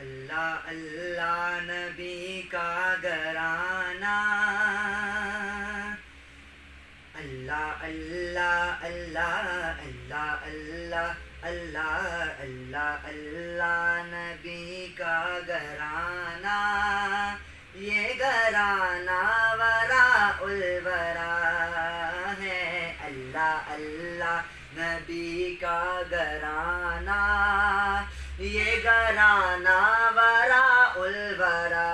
اللہ اللہ نبی کا گرانا اللہ اللہ اللہ اللہ اللہ اللہ اللہ اللہ نبی کا گرانا یہ گرانا ورا الورا ہے۔ اللہ اللہ نبی کا گرانا یہ گرانا ورا الورا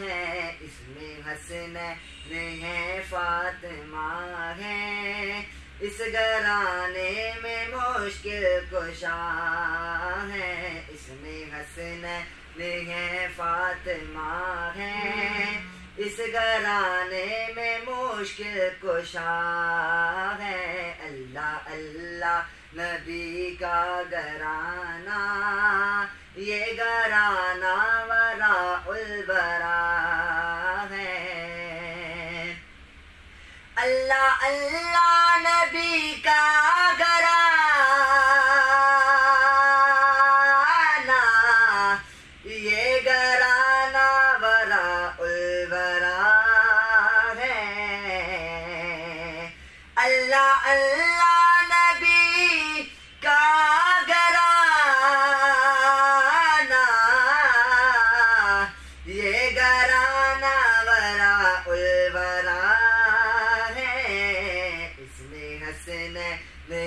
ہے۔ اس میں حسن ہے فاطمہ ہے۔ اس گرانے میں مشکل کشا ہے۔ اس میں حسن ہے فاطمہ ہے۔ اس گرانے میں مشکل کشا اللہ نبی کا گرانا یہ گرانا ورا البرا ہے۔ اللہ اللہ نبی کا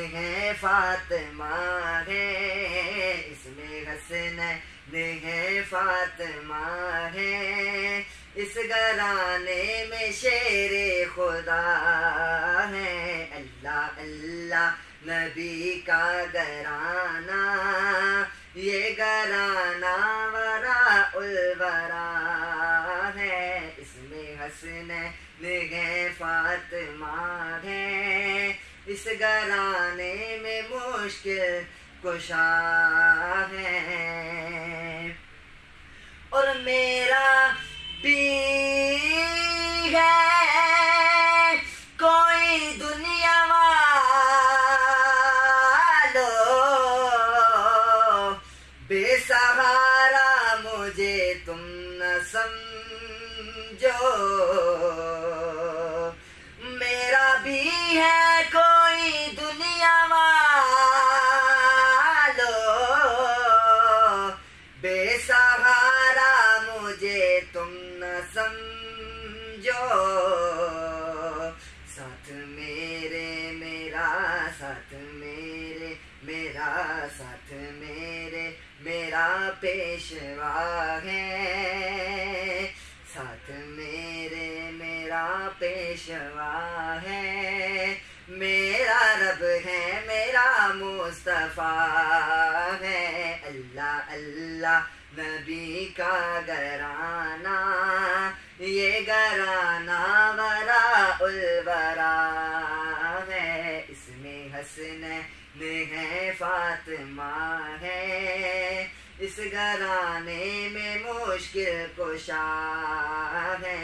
ہے فاطمہ ہے، اس میں حسن ہے فاطمہ ہے۔ اس گرانے میں شیر خدا ہے۔ اللہ اللہ، نبی کا گرانا یہ گرانا ورا الورا ہے۔ اس میں حسن ہے، فاطمہ ہے۔ اس گرانے میں مشکل کشا ہے۔ اور میرا بھی ہے۔ کوئی دنیا والو بے سہارا مجھے تم نہ سمجھو۔ تم نہ سمجھو ساتھ میرے میرا ساتھ میرے میرا ساتھ میرے میرا پیشوا ہے ساتھ میرے میرا پیشوا ہے میرا رب ہے میرا مصطفیٰ اللہ نبی کا گرانا یہ گرانا ورا الورا ہے۔ اس میں حسن ہے، فاطمہ ہے۔ اس گرانے میں مشکل کشا ہے۔